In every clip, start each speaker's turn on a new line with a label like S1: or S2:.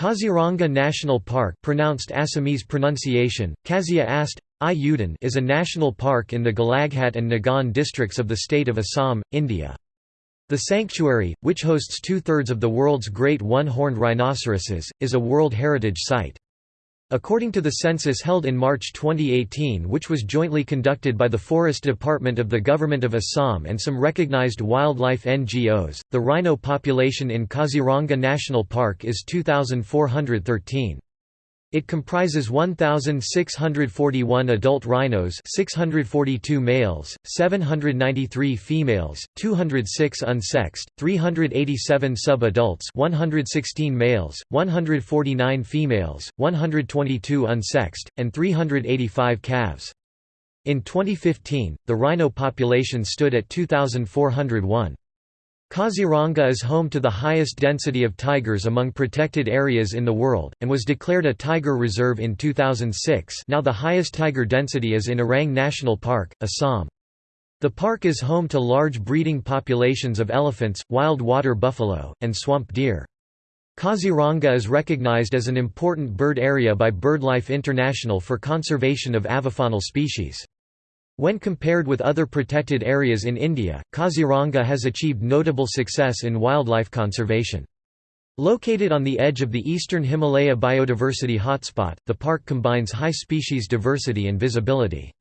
S1: Kaziranga National Park pronounced Assamese pronunciation, Kazia Ast, I is a national park in the Golaghat and Nagaon districts of the state of Assam, India. The sanctuary, which hosts two-thirds of the world's great one-horned rhinoceroses, is a World Heritage Site. According to the census held in March 2018 which was jointly conducted by the Forest Department of the Government of Assam and some recognized wildlife NGOs, the rhino population in Kaziranga National Park is 2,413. It comprises 1,641 adult rhinos 642 males, 793 females, 206 unsexed, 387 sub-adults 116 males, 149 females, 122 unsexed, and 385 calves. In 2015, the rhino population stood at 2,401. Kaziranga is home to the highest density of tigers among protected areas in the world, and was declared a tiger reserve in 2006 now the highest tiger density is in Orang National Park, Assam. The park is home to large breeding populations of elephants, wild water buffalo, and swamp deer. Kaziranga is recognized as an important bird area by BirdLife International for conservation of avifaunal species. When compared with other protected areas in India, Kaziranga has achieved notable success in wildlife conservation. Located on the edge of the eastern Himalaya biodiversity hotspot, the park combines high species diversity and visibility.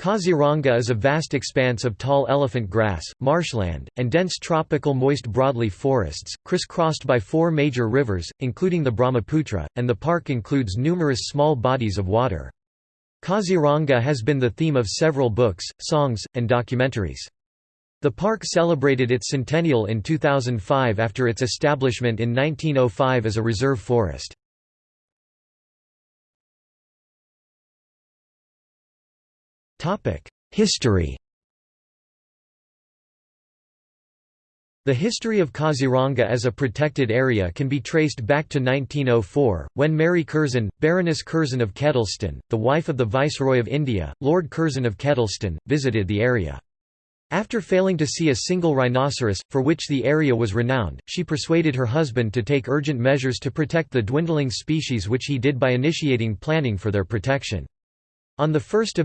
S1: Kaziranga is a vast expanse of tall elephant grass, marshland, and dense tropical moist broadleaf forests, crisscrossed by four major rivers, including the Brahmaputra, and the park includes numerous small bodies of water. Kaziranga has been the theme of several books, songs, and documentaries. The park celebrated its centennial in 2005 after its establishment in 1905 as a reserve forest. History The history of Kaziranga as a protected area can be traced back to 1904, when Mary Curzon, Baroness Curzon of Kedleston, the wife of the Viceroy of India, Lord Curzon of Kedleston, visited the area. After failing to see a single rhinoceros, for which the area was renowned, she persuaded her husband to take urgent measures to protect the dwindling species which he did by initiating planning for their protection. On 1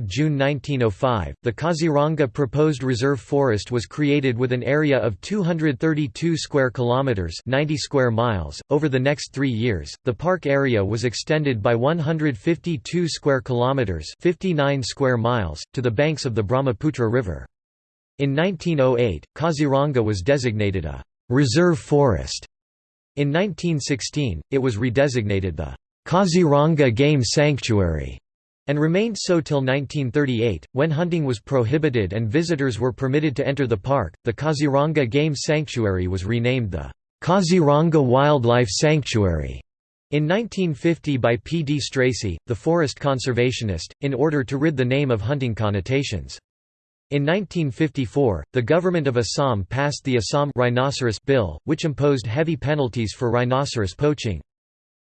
S1: June 1905, the Kaziranga proposed reserve forest was created with an area of 232 square kilometers, 90 square miles. Over the next 3 years, the park area was extended by 152 square kilometers, 59 square miles to the banks of the Brahmaputra River. In 1908, Kaziranga was designated a reserve forest. In 1916, it was redesignated the Kaziranga Game Sanctuary and remained so till 1938, when hunting was prohibited and visitors were permitted to enter the park. The Kaziranga Game Sanctuary was renamed the Kaziranga Wildlife Sanctuary in 1950 by P. D. Stracey, the forest conservationist, in order to rid the name of hunting connotations. In 1954, the government of Assam passed the Assam Rhinoceros Bill, which imposed heavy penalties for rhinoceros poaching.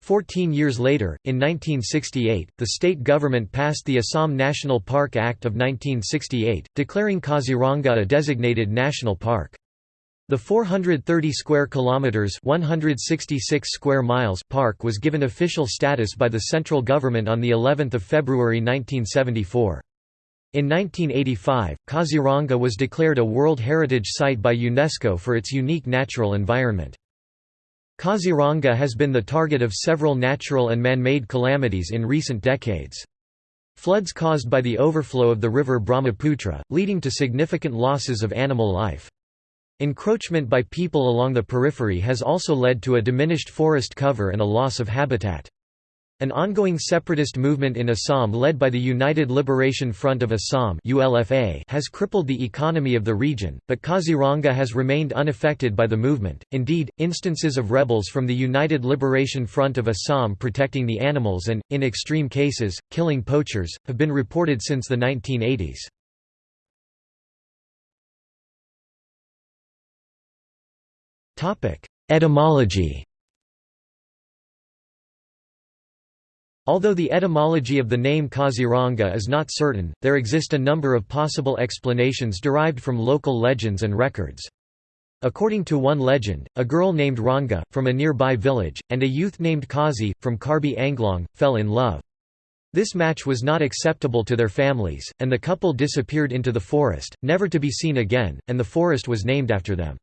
S1: Fourteen years later, in 1968, the state government passed the Assam National Park Act of 1968, declaring Kaziranga a designated national park. The 430 square kilometers, 166 square miles park was given official status by the central government on the 11th of February 1974. In 1985, Kaziranga was declared a World Heritage Site by UNESCO for its unique natural environment. Kaziranga has been the target of several natural and man-made calamities in recent decades. Floods caused by the overflow of the river Brahmaputra, leading to significant losses of animal life. Encroachment by people along the periphery has also led to a diminished forest cover and a loss of habitat. An ongoing separatist movement in Assam led by the United Liberation Front of Assam has crippled the economy of the region, but Kaziranga has remained unaffected by the movement. Indeed, instances of rebels from the United Liberation Front of Assam protecting the animals and, in extreme cases, killing poachers, have been reported since the 1980s. Etymology Although the etymology of the name Kaziranga is not certain, there exist a number of possible explanations derived from local legends and records. According to one legend, a girl named Ranga, from a nearby village, and a youth named Kazi, from Karbi Anglong, fell in love. This match was not acceptable to their families, and the couple disappeared into the forest, never to be seen again, and the forest was named after them.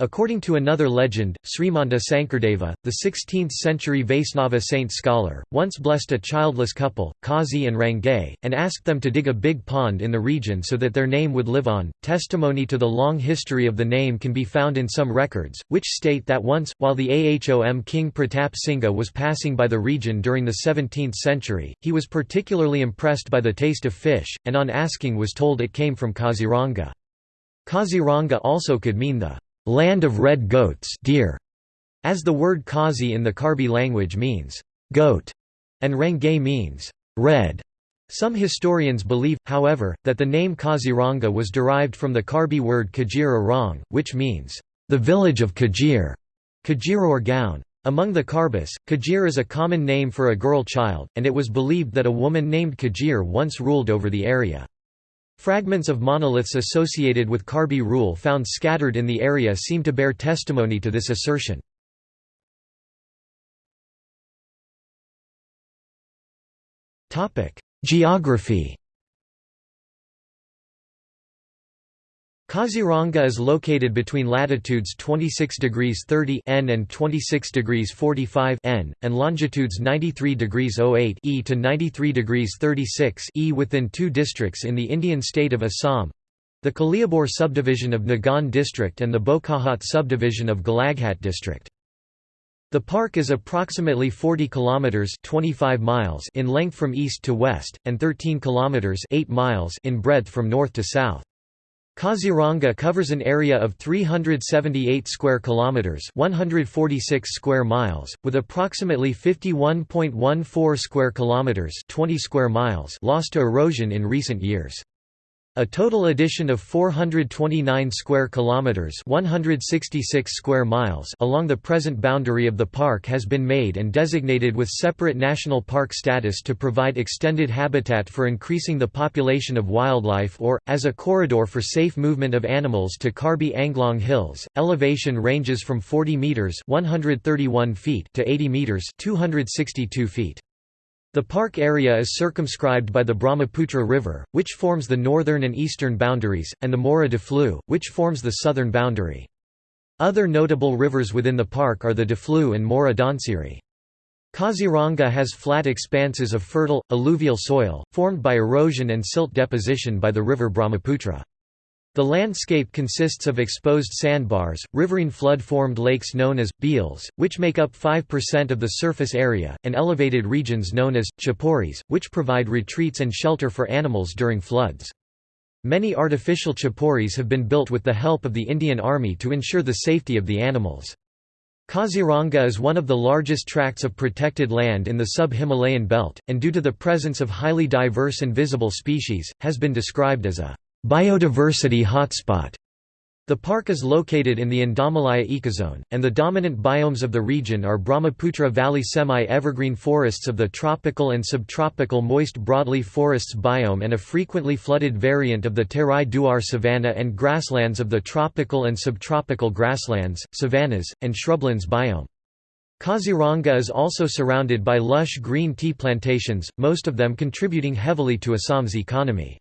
S1: According to another legend, Srimanta Sankardeva, the 16th-century Vaisnava saint scholar, once blessed a childless couple, Kazi and Rangay, and asked them to dig a big pond in the region so that their name would live on. Testimony to the long history of the name can be found in some records, which state that once, while the Ahom king Pratap Singha was passing by the region during the 17th century, he was particularly impressed by the taste of fish, and on asking was told it came from Kaziranga. Kaziranga also could mean the land of red goats deer, as the word Kazi in the Karbi language means goat, and Rangay means red. Some historians believe, however, that the name Kaziranga was derived from the Karbi word Kajir Arang, which means the village of Kajir, Kajir or Gaon. Among the Karbis, Kajir is a common name for a girl child, and it was believed that a woman named Kajir once ruled over the area. Fragments of monoliths associated with Karbi rule found scattered in the area seem to bear testimony to this assertion. Geography Kaziranga is located between latitudes 26 degrees 30 N and 26 degrees 45 N, and longitudes 93 degrees 08 E to 93 degrees 36 E within two districts in the Indian state of Assam the Kaliabor subdivision of Nagaon district and the Bokakhat subdivision of Golaghat district. The park is approximately 40 kilometers 25 miles in length from east to west and 13 kilometers 8 miles in breadth from north to south. Kaziranga covers an area of 378 square kilometers, 146 square miles, with approximately 51.14 square kilometers, 20 square miles lost to erosion in recent years. A total addition of 429 square kilometers, 166 square miles along the present boundary of the park has been made and designated with separate national park status to provide extended habitat for increasing the population of wildlife or as a corridor for safe movement of animals to Karbi Anglong Hills. Elevation ranges from 40 meters, 131 feet to 80 meters, 262 feet. The park area is circumscribed by the Brahmaputra River, which forms the northern and eastern boundaries, and the Mora Diphlu, which forms the southern boundary. Other notable rivers within the park are the Diphlu and Mora Dhansiri. Kaziranga has flat expanses of fertile, alluvial soil, formed by erosion and silt deposition by the river Brahmaputra. The landscape consists of exposed sandbars, riverine flood-formed lakes known as, beels, which make up 5% of the surface area, and elevated regions known as, chaporis, which provide retreats and shelter for animals during floods. Many artificial chaporis have been built with the help of the Indian Army to ensure the safety of the animals. Kaziranga is one of the largest tracts of protected land in the sub-Himalayan belt, and due to the presence of highly diverse and visible species, has been described as a Biodiversity hotspot. The park is located in the Indomalaya ecozone, and the dominant biomes of the region are Brahmaputra Valley semi-evergreen forests of the tropical and subtropical moist broadleaf forests biome and a frequently flooded variant of the Terai Duar savanna and grasslands of the tropical and subtropical grasslands, savannas, and shrublands biome. Kaziranga is also surrounded by lush green tea plantations, most of them contributing heavily to Assam's economy.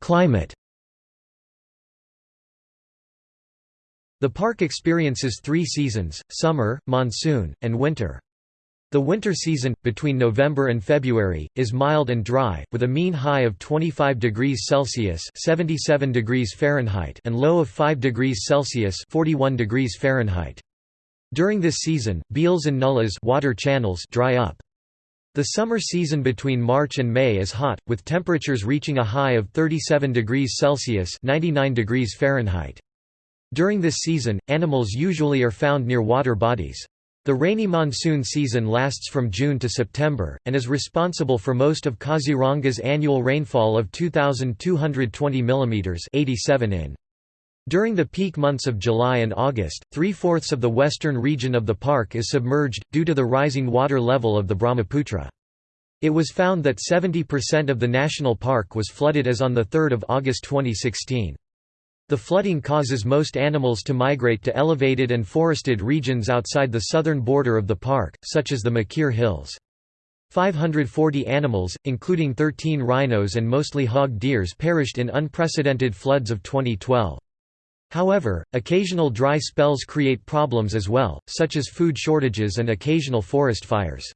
S1: Climate The park experiences three seasons, summer, monsoon, and winter. The winter season, between November and February, is mild and dry, with a mean high of 25 degrees Celsius 77 degrees Fahrenheit and low of 5 degrees Celsius 41 degrees Fahrenheit. During this season, beels and nullas water channels dry up. The summer season between March and May is hot, with temperatures reaching a high of 37 degrees Celsius 99 degrees Fahrenheit. During this season, animals usually are found near water bodies. The rainy monsoon season lasts from June to September, and is responsible for most of Kaziranga's annual rainfall of 2,220 mm 87 in. During the peak months of July and August, three-fourths of the western region of the park is submerged, due to the rising water level of the Brahmaputra. It was found that 70% of the national park was flooded as on 3 August 2016. The flooding causes most animals to migrate to elevated and forested regions outside the southern border of the park, such as the Mikir Hills. 540 animals, including 13 rhinos and mostly hog deers perished in unprecedented floods of 2012. However, occasional dry spells create problems as well, such as food shortages and occasional forest fires.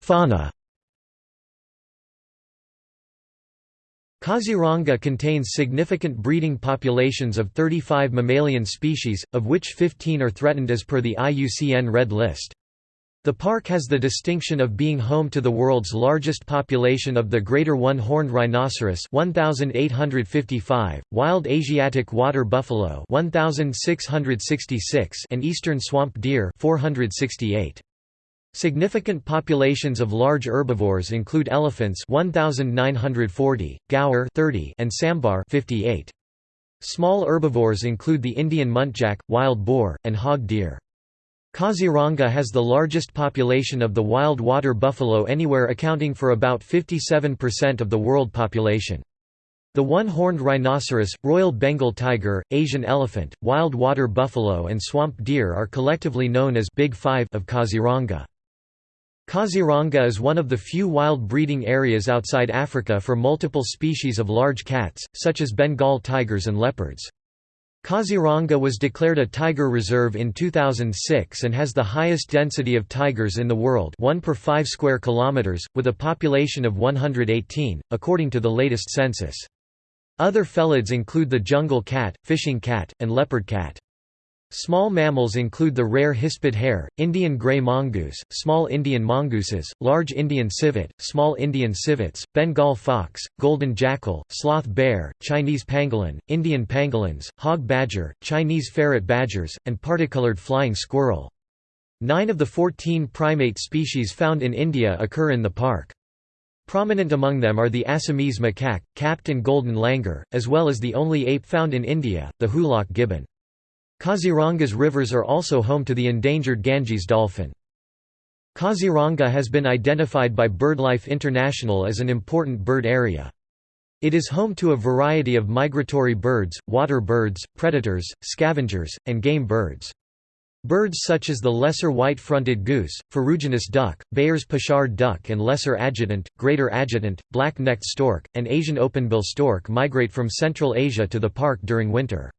S1: Fauna Kaziranga contains significant breeding populations of 35 mammalian species, of which 15 are threatened as per the IUCN Red List. The park has the distinction of being home to the world's largest population of the greater one-horned rhinoceros 1855, wild Asiatic water buffalo 1666 and eastern swamp deer 468. Significant populations of large herbivores include elephants 1940, gaur 30 and sambar 58. Small herbivores include the Indian muntjac, wild boar, and hog deer. Kaziranga has the largest population of the wild water buffalo anywhere accounting for about 57% of the world population. The one-horned rhinoceros, Royal Bengal tiger, Asian elephant, wild water buffalo and swamp deer are collectively known as Big Five of Kaziranga. Kaziranga is one of the few wild breeding areas outside Africa for multiple species of large cats, such as Bengal tigers and leopards. Kaziranga was declared a tiger reserve in 2006 and has the highest density of tigers in the world 1 per 5 square kilometers, with a population of 118, according to the latest census. Other felids include the jungle cat, fishing cat, and leopard cat. Small mammals include the rare hispid hare, Indian grey mongoose, small Indian mongooses, large Indian civet, small Indian civets, Bengal fox, golden jackal, sloth bear, Chinese pangolin, Indian pangolins, hog badger, Chinese ferret badgers, and particolored flying squirrel. Nine of the 14 primate species found in India occur in the park. Prominent among them are the Assamese macaque, capped and golden langur, as well as the only ape found in India, the hoolock gibbon. Kaziranga's rivers are also home to the endangered Ganges dolphin. Kaziranga has been identified by BirdLife International as an important bird area. It is home to a variety of migratory birds, water birds, predators, scavengers, and game birds. Birds such as the lesser white-fronted goose, ferruginous duck, Baer's Pochard duck and lesser adjutant, greater adjutant, black-necked stork, and Asian openbill stork migrate from Central Asia to the park during winter.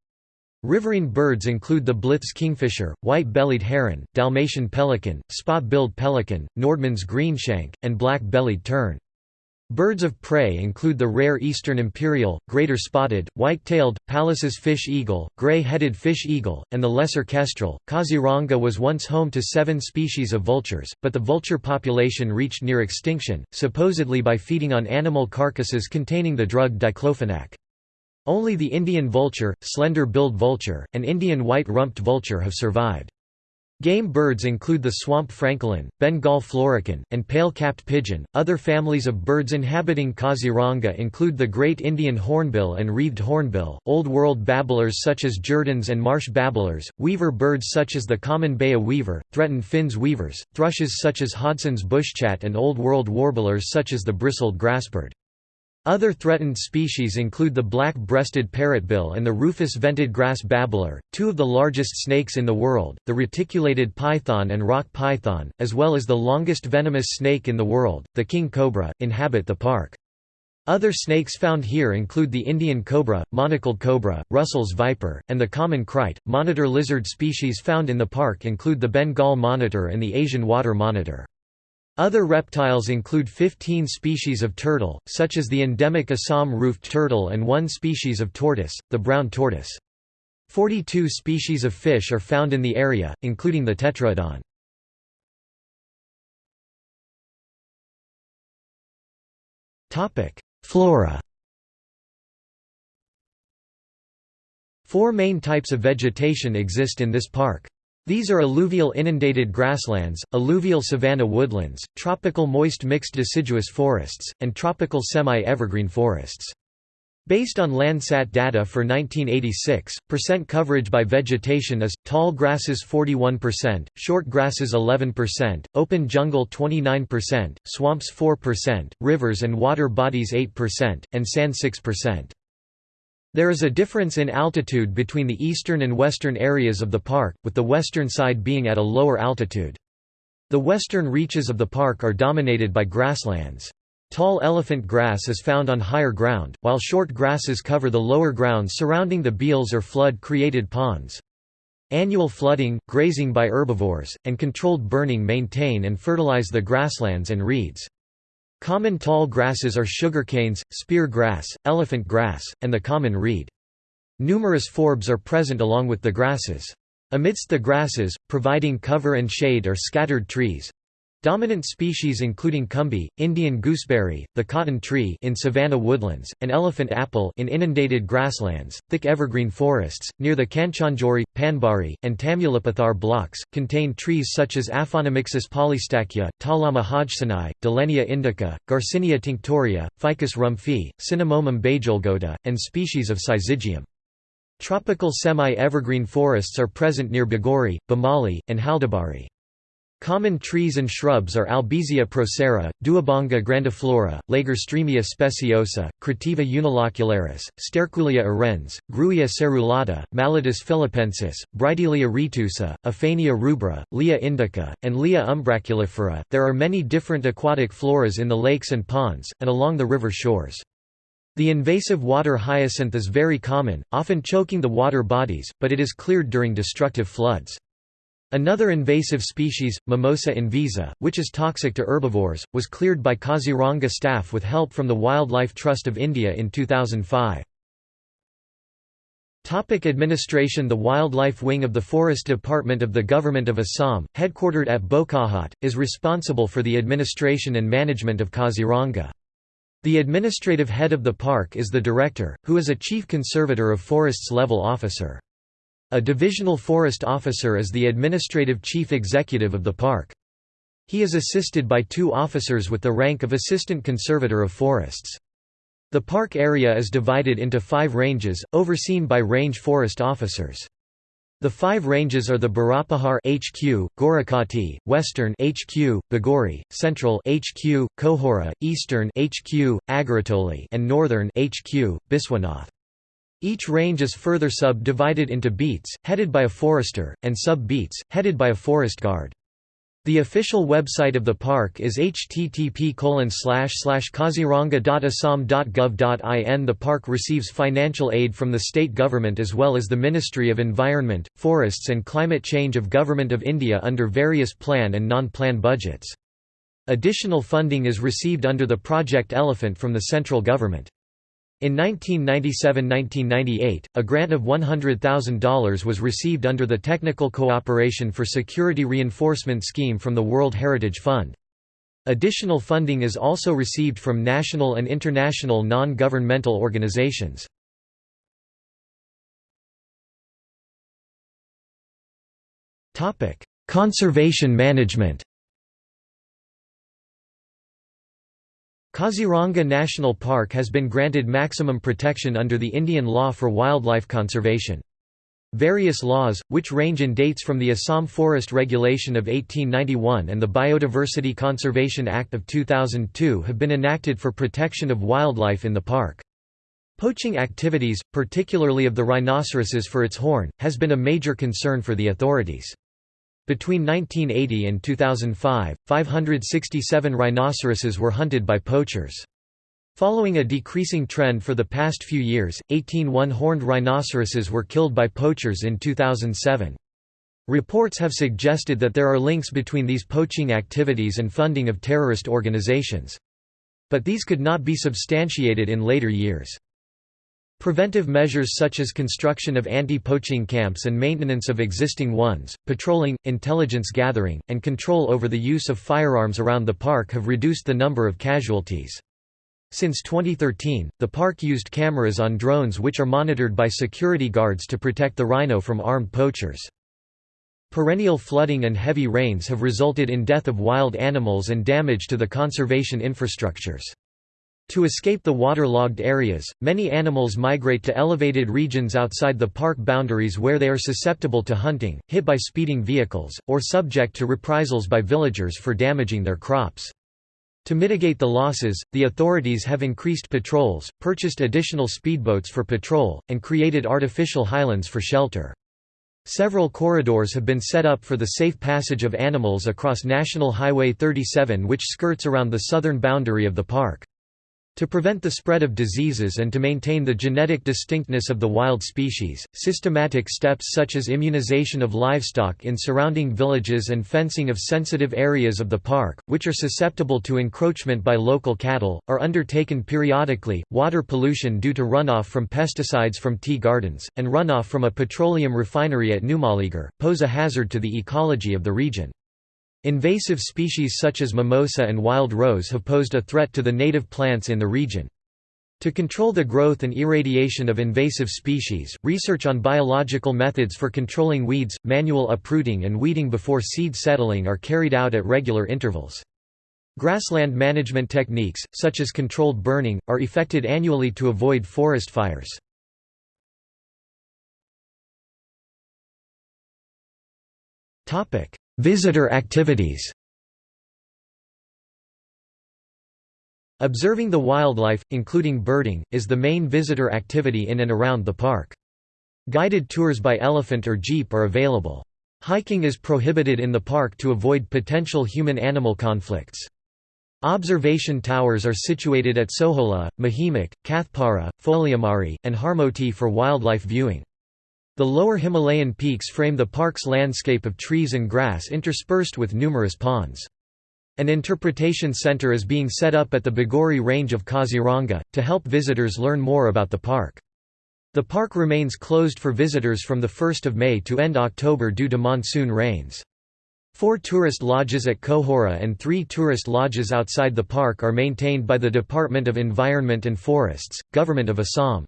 S1: Riverine birds include the Blyth's kingfisher, white-bellied heron, Dalmatian pelican, spot-billed pelican, Nordmann's greenshank, and black-bellied tern. Birds of prey include the rare eastern imperial, greater spotted, white-tailed, Pallas's fish eagle, gray-headed fish eagle, and the lesser kestrel. Kaziranga was once home to seven species of vultures, but the vulture population reached near extinction, supposedly by feeding on animal carcasses containing the drug diclofenac. Only the Indian vulture, slender-billed vulture, and Indian white-rumped vulture have survived. Game birds include the swamp francolin, Bengal florican, and pale-capped pigeon. Other families of birds inhabiting Kaziranga include the great Indian hornbill and wreathed hornbill, Old World babblers such as Jerdons and marsh babblers, weaver birds such as the common Baya weaver, threatened finns weavers, thrushes such as Hodgson's bushchat and Old World warblers such as the bristled grassbird. Other threatened species include the black-breasted parrotbill and the rufous-vented grass babbler, two of the largest snakes in the world, the reticulated python and rock python, as well as the longest venomous snake in the world, the king cobra, inhabit the park. Other snakes found here include the Indian cobra, monocled cobra, Russell's viper, and the common krait. Monitor lizard species found in the park include the Bengal monitor and the Asian water monitor. Other reptiles include 15 species of turtle, such as the endemic Assam roofed turtle and one species of tortoise, the brown tortoise. 42 species of fish are found in the area, including the tetraodon. Flora Four main types of vegetation exist in this park. These are alluvial inundated grasslands, alluvial savanna woodlands, tropical moist mixed deciduous forests, and tropical semi-evergreen forests. Based on Landsat data for 1986, percent coverage by vegetation is, tall grasses 41%, short grasses 11%, open jungle 29%, swamps 4%, rivers and water bodies 8%, and sand 6%. There is a difference in altitude between the eastern and western areas of the park, with the western side being at a lower altitude. The western reaches of the park are dominated by grasslands. Tall elephant grass is found on higher ground, while short grasses cover the lower ground surrounding the beels or flood-created ponds. Annual flooding, grazing by herbivores, and controlled burning maintain and fertilize the grasslands and reeds. Common tall grasses are sugarcanes, spear grass, elephant grass, and the common reed. Numerous forbs are present along with the grasses. Amidst the grasses, providing cover and shade are scattered trees, Dominant species including kumbhi, Indian gooseberry, the cotton tree in savanna woodlands, and elephant apple in inundated grasslands, thick evergreen forests, near the Kanchanjori, Panbari, and Tamulipathar blocks, contain trees such as Aphanamixis polystachya, Talauma hodgsonii, Dillenia indica, Garcinia tinctoria, Ficus rumphii, Cinnamomum bejolghota, and species of syzygium. Tropical semi-evergreen forests are present near Bigori, Bamali, and Haldabari. Common trees and shrubs are Albizia procera, Duabanga grandiflora, Lagerstroemia speciosa, Crateva unilocularis, Sterculia urens, Grewia serrulata, Mallotus philippensis, Bridelia retusa, Aphania rubra, Leea indica, and Leea umbraculifera. There are many different aquatic floras in the lakes and ponds, and along the river shores. The invasive water hyacinth is very common, often choking the water bodies, but it is cleared during destructive floods. Another invasive species, Mimosa invisa, which is toxic to herbivores, was cleared by Kaziranga staff with help from the Wildlife Trust of India in 2005. Topic administration The Wildlife Wing of the Forest Department of the Government of Assam, headquartered at Bokakhat, is responsible for the administration and management of Kaziranga. The administrative head of the park is the director, who is a chief conservator of forests level officer. A divisional forest officer is the administrative chief executive of the park. He is assisted by two officers with the rank of Assistant Conservator of Forests. The park area is divided into five ranges, overseen by range forest officers. The five ranges are the Barapahar HQ, Gorakati, Western HQ, Bigori, Central HQ, Kohora, Eastern HQ, Agaratoli, and Northern HQ, Biswanath. Each range is further sub-divided into beats, headed by a forester, and sub-beats, headed by a forest guard. The official website of the park is http kaziranga.assam.gov.in The park receives financial aid from the state government as well as the Ministry of Environment, Forests and Climate Change of Government of India under various plan and non-plan budgets. Additional funding is received under the Project Elephant from the central government. In 1997–1998, a grant of $100,000 was received under the Technical Cooperation for Security Reinforcement Scheme from the World Heritage Fund. Additional funding is also received from national and international non-governmental organizations. Conservation management Kaziranga National Park has been granted maximum protection under the Indian law for wildlife conservation. Various laws, which range in dates from the Assam Forest Regulation of 1891 and the Biodiversity Conservation Act of 2002 have been enacted for protection of wildlife in the park. Poaching activities, particularly of the rhinoceroses for its horn, has been a major concern for the authorities. Between 1980 and 2005, 567 rhinoceroses were hunted by poachers. Following a decreasing trend for the past few years, 18 one-horned rhinoceroses were killed by poachers in 2007. Reports have suggested that there are links between these poaching activities and funding of terrorist organizations. But these could not be substantiated in later years. Preventive measures such as construction of anti-poaching camps and maintenance of existing ones, patrolling, intelligence gathering, and control over the use of firearms around the park have reduced the number of casualties. Since 2013, the park used cameras on drones which are monitored by security guards to protect the rhino from armed poachers. Perennial flooding and heavy rains have resulted in death of wild animals and damage to the conservation infrastructures. To escape the waterlogged areas, many animals migrate to elevated regions outside the park boundaries where they are susceptible to hunting, hit by speeding vehicles, or subject to reprisals by villagers for damaging their crops. To mitigate the losses, the authorities have increased patrols, purchased additional speedboats for patrol, and created artificial highlands for shelter. Several corridors have been set up for the safe passage of animals across National Highway 37 which skirts around the southern boundary of the park. To prevent the spread of diseases and to maintain the genetic distinctness of the wild species, systematic steps such as immunization of livestock in surrounding villages and fencing of sensitive areas of the park, which are susceptible to encroachment by local cattle, are undertaken periodically. Water pollution due to runoff from pesticides from tea gardens, and runoff from a petroleum refinery at Numaligarh, pose a hazard to the ecology of the region. Invasive species such as mimosa and wild rose have posed a threat to the native plants in the region. To control the growth and irradiation of invasive species, research on biological methods for controlling weeds, manual uprooting and weeding before seed settling are carried out at regular intervals. Grassland management techniques, such as controlled burning, are effected annually to avoid forest fires. Visitor activities Observing the wildlife, including birding, is the main visitor activity in and around the park. Guided tours by elephant or jeep are available. Hiking is prohibited in the park to avoid potential human-animal conflicts. Observation towers are situated at Sohola, Mahimak, Kathpara, Pholiamari, and Harmoti for wildlife viewing. The lower Himalayan peaks frame the park's landscape of trees and grass interspersed with numerous ponds. An interpretation center is being set up at the Bigori range of Kaziranga, to help visitors learn more about the park. The park remains closed for visitors from 1 May to end October due to monsoon rains. Four tourist lodges at Kohora and three tourist lodges outside the park are maintained by the Department of Environment and Forests, Government of Assam.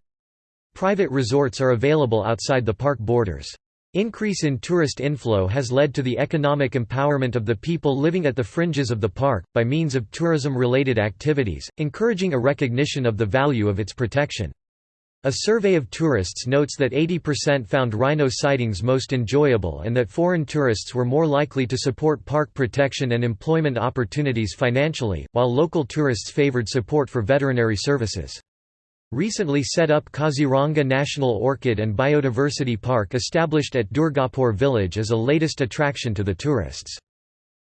S1: Private resorts are available outside the park borders. Increase in tourist inflow has led to the economic empowerment of the people living at the fringes of the park, by means of tourism-related activities, encouraging a recognition of the value of its protection. A survey of tourists notes that 80% found rhino sightings most enjoyable and that foreign tourists were more likely to support park protection and employment opportunities financially, while local tourists favored support for veterinary services. Recently set up Kaziranga National Orchid and Biodiversity Park established at Durgapur village is a latest attraction to the tourists.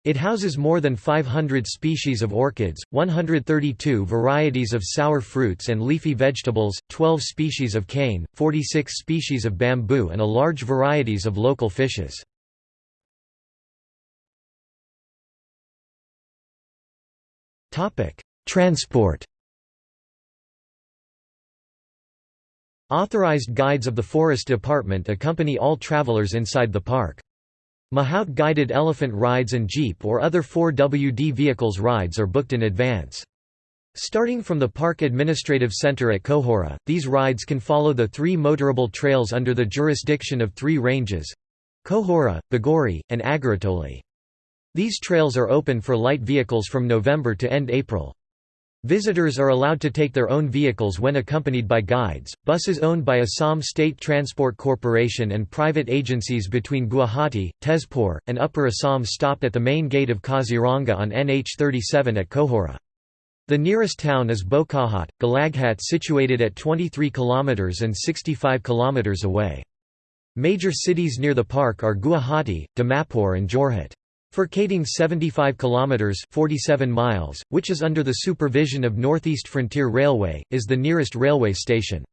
S1: It houses more than 500 species of orchids, 132 varieties of sour fruits and leafy vegetables, 12 species of cane, 46 species of bamboo and a large varieties of local fishes. Transport Authorized guides of the Forest Department accompany all travelers inside the park. Mahout guided elephant rides and jeep or other 4WD vehicles rides are booked in advance. Starting from the Park Administrative Center at Kohora, these rides can follow the three motorable trails under the jurisdiction of three ranges—Kohora, Bigori, and Agaratoli. These trails are open for light vehicles from November to end April. Visitors are allowed to take their own vehicles when accompanied by guides. Buses owned by Assam State Transport Corporation and private agencies between Guwahati, Tezpur, and Upper Assam stop at the main gate of Kaziranga on NH 37 at Kohora. The nearest town is Bokakhat, Golaghat situated at 23 km and 65 km away. Major cities near the park are Guwahati, Dimapur and Jorhat. Phuket 75 kilometers 47 miles, which is under the supervision of Northeast Frontier Railway, is the nearest railway station.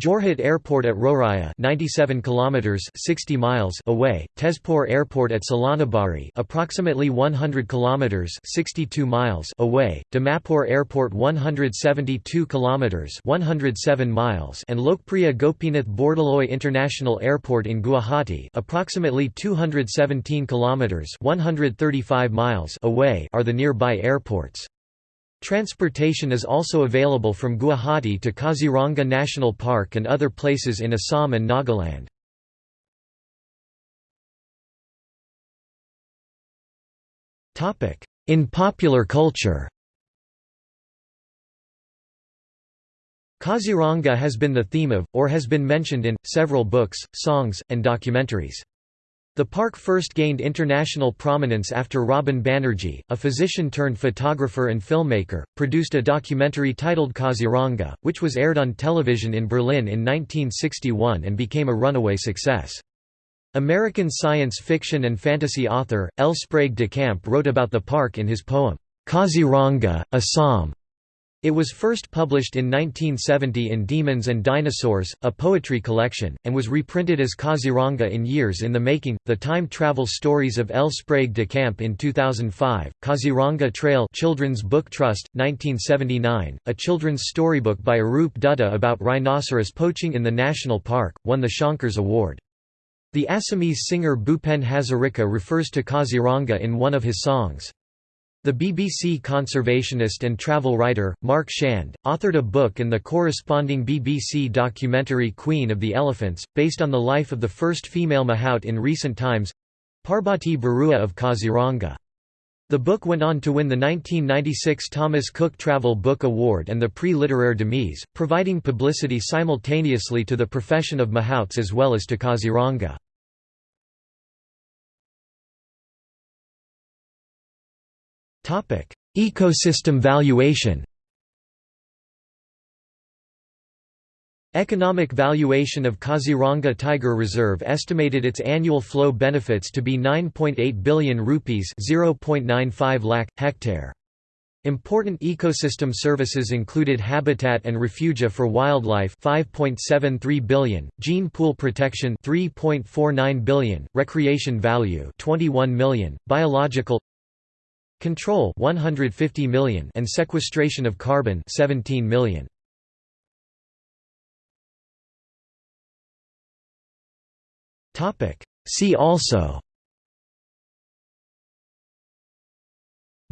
S1: Jorhat Airport at Rowriah 97 kilometers 60 miles away, Tezpur Airport at Salonibari approximately 100 kilometers 62 miles away, Dimapur Airport 172 kilometers 107 miles and Lokpriya Gopinath Bordoloi International Airport in Guwahati approximately 217 kilometers 135 miles away are the nearby airports. Transportation is also available from Guwahati to Kaziranga National Park and other places in Assam and Nagaland. In popular culture Kaziranga has been the theme of, or has been mentioned in, several books, songs, and documentaries. The park first gained international prominence after Robin Banerjee, a physician-turned-photographer and filmmaker, produced a documentary titled Kaziranga, which was aired on television in Berlin in 1961 and became a runaway success. American science fiction and fantasy author, L. Sprague de Camp wrote about the park in his poem, Kaziranga, Assam. It was first published in 1970 in Demons and Dinosaurs, a poetry collection, and was reprinted as Kaziranga in Years in the Making, The Time Travel Stories of L. Sprague de Camp in 2005, Kaziranga Trail Children's Book Trust, 1979, a children's storybook by Arup Dutta about rhinoceros poaching in the national park, won the Shankars Award. The Assamese singer Bhupen Hazarika refers to Kaziranga in one of his songs. The BBC conservationist and travel writer, Mark Shand, authored a book and the corresponding BBC documentary Queen of the Elephants, based on the life of the first female mahout in recent times—Parbati Barua of Kaziranga. The book went on to win the 1996 Thomas Cook Travel Book Award and the Prix Littéraire d'Amis, providing publicity simultaneously to the profession of mahouts as well as to Kaziranga. Ecosystem valuation Economic valuation of Kaziranga Tiger Reserve estimated its annual flow benefits to be 9.8 billion rupees (0.95 lakh hectare). Important ecosystem services included habitat and refugia for wildlife 5.73 billion, gene pool protection 3.49 billion, recreation value 21 million, biological Control 150 million and sequestration of carbon 17 million. Topic See also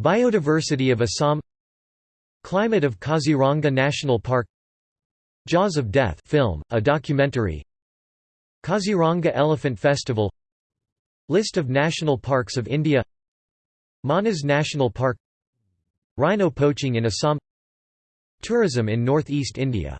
S1: Biodiversity of Assam Climate of Kaziranga National Park Jaws of Death film, a documentary Kaziranga Elephant Festival List of national parks of India Manas National Park Rhino poaching in Assam Tourism in northeast India